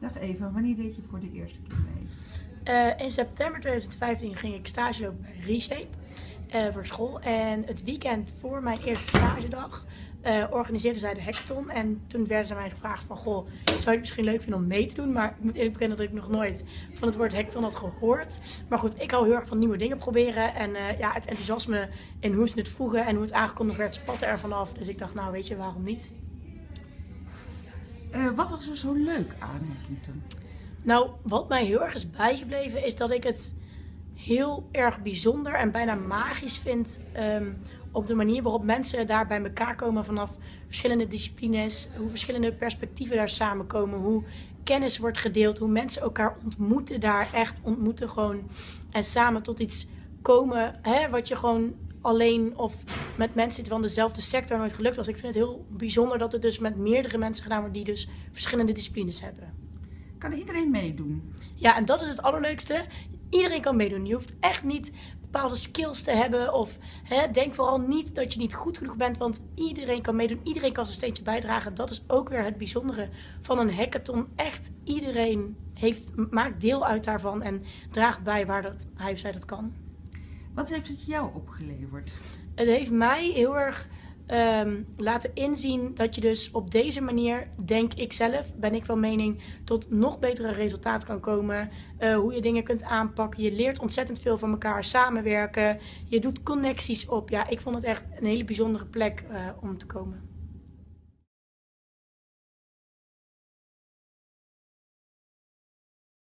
Dag Eva, wanneer deed je voor de eerste keer mee? Uh, in september 2015 ging ik stage lopen bij Reshape uh, voor school. En het weekend voor mijn eerste stagedag uh, organiseerden zij de hackathon. En toen werden ze mij gevraagd van, goh, zou je het misschien leuk vinden om mee te doen? Maar ik moet eerlijk bekennen dat ik nog nooit van het woord hackathon had gehoord. Maar goed, ik hou heel erg van nieuwe dingen proberen. En ja, het enthousiasme in hoe ze het vroegen en hoe het aangekondigd werd, spatte er vanaf. Dus ik dacht, nou weet je, waarom niet? Uh, wat was er zo leuk aan Hackington? Nou, wat mij heel erg is bijgebleven is dat ik het heel erg bijzonder en bijna magisch vind um, op de manier waarop mensen daar bij elkaar komen vanaf verschillende disciplines, hoe verschillende perspectieven daar samenkomen, hoe kennis wordt gedeeld, hoe mensen elkaar ontmoeten daar, echt ontmoeten gewoon en samen tot iets komen hè, wat je gewoon alleen of met mensen van dezelfde sector nooit gelukt was. Ik vind het heel bijzonder dat het dus met meerdere mensen gedaan wordt die dus verschillende disciplines hebben. Kan iedereen meedoen? Ja, en dat is het allerleukste. Iedereen kan meedoen. Je hoeft echt niet bepaalde skills te hebben. Of hè, denk vooral niet dat je niet goed genoeg bent. Want iedereen kan meedoen. Iedereen kan zijn steentje bijdragen. Dat is ook weer het bijzondere van een hackathon. Echt iedereen heeft, maakt deel uit daarvan. En draagt bij waar dat, hij of zij dat kan. Wat heeft het jou opgeleverd? Het heeft mij heel erg um, laten inzien dat je dus op deze manier, denk ik zelf, ben ik van mening, tot nog betere resultaat kan komen. Uh, hoe je dingen kunt aanpakken. Je leert ontzettend veel van elkaar samenwerken. Je doet connecties op. Ja, ik vond het echt een hele bijzondere plek uh, om te komen.